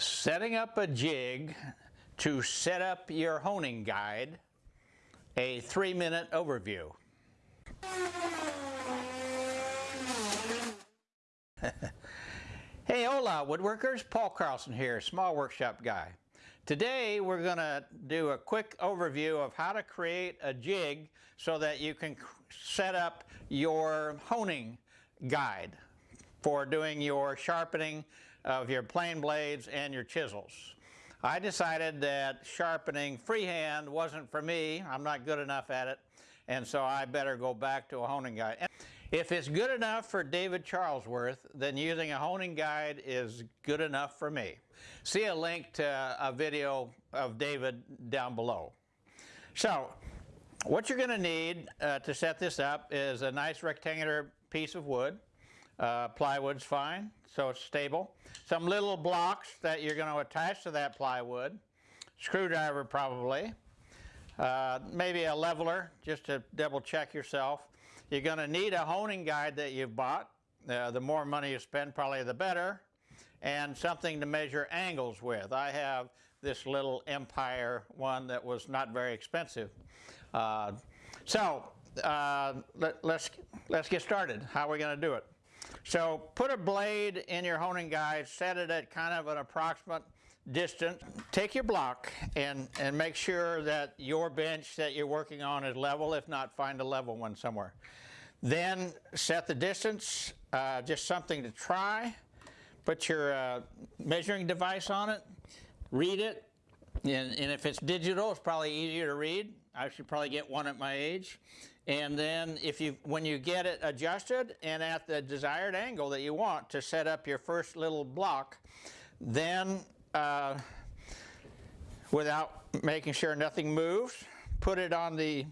Setting up a jig to set up your honing guide, a three minute overview. hey hola woodworkers, Paul Carlson here, small workshop guy. Today we're going to do a quick overview of how to create a jig so that you can set up your honing guide for doing your sharpening of your plane blades and your chisels. I decided that sharpening freehand wasn't for me. I'm not good enough at it. And so I better go back to a honing guide. If it's good enough for David Charlesworth, then using a honing guide is good enough for me. See a link to a video of David down below. So, what you're going to need uh, to set this up is a nice rectangular piece of wood. Uh, plywood's fine, so it's stable. Some little blocks that you're going to attach to that plywood. Screwdriver probably. Uh, maybe a leveler just to double check yourself. You're going to need a honing guide that you've bought. Uh, the more money you spend probably the better. And something to measure angles with. I have this little Empire one that was not very expensive. Uh, so uh, let, let's, let's get started. How are we going to do it? So put a blade in your honing guide, set it at kind of an approximate distance. Take your block and, and make sure that your bench that you're working on is level. If not, find a level one somewhere. Then set the distance, uh, just something to try. Put your uh, measuring device on it, read it, and, and if it's digital, it's probably easier to read. I should probably get one at my age. And then if you, when you get it adjusted and at the desired angle that you want to set up your first little block, then uh, without making sure nothing moves, put it on the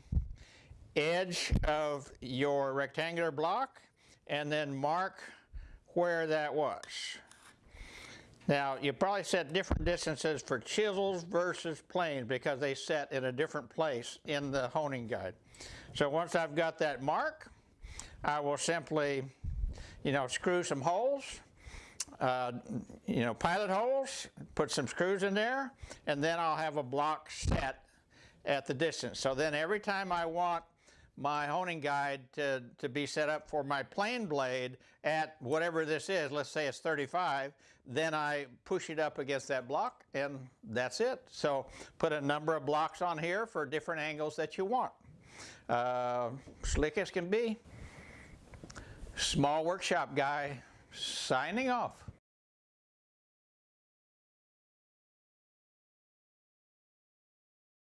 edge of your rectangular block and then mark where that was. Now, you probably set different distances for chisels versus planes because they set in a different place in the honing guide. So once I've got that mark, I will simply, you know, screw some holes, uh, you know, pilot holes, put some screws in there, and then I'll have a block set at the distance. So then every time I want my honing guide to, to be set up for my plane blade at whatever this is, let's say it's 35, then I push it up against that block and that's it. So put a number of blocks on here for different angles that you want. Uh, slick as can be. Small workshop guy signing off.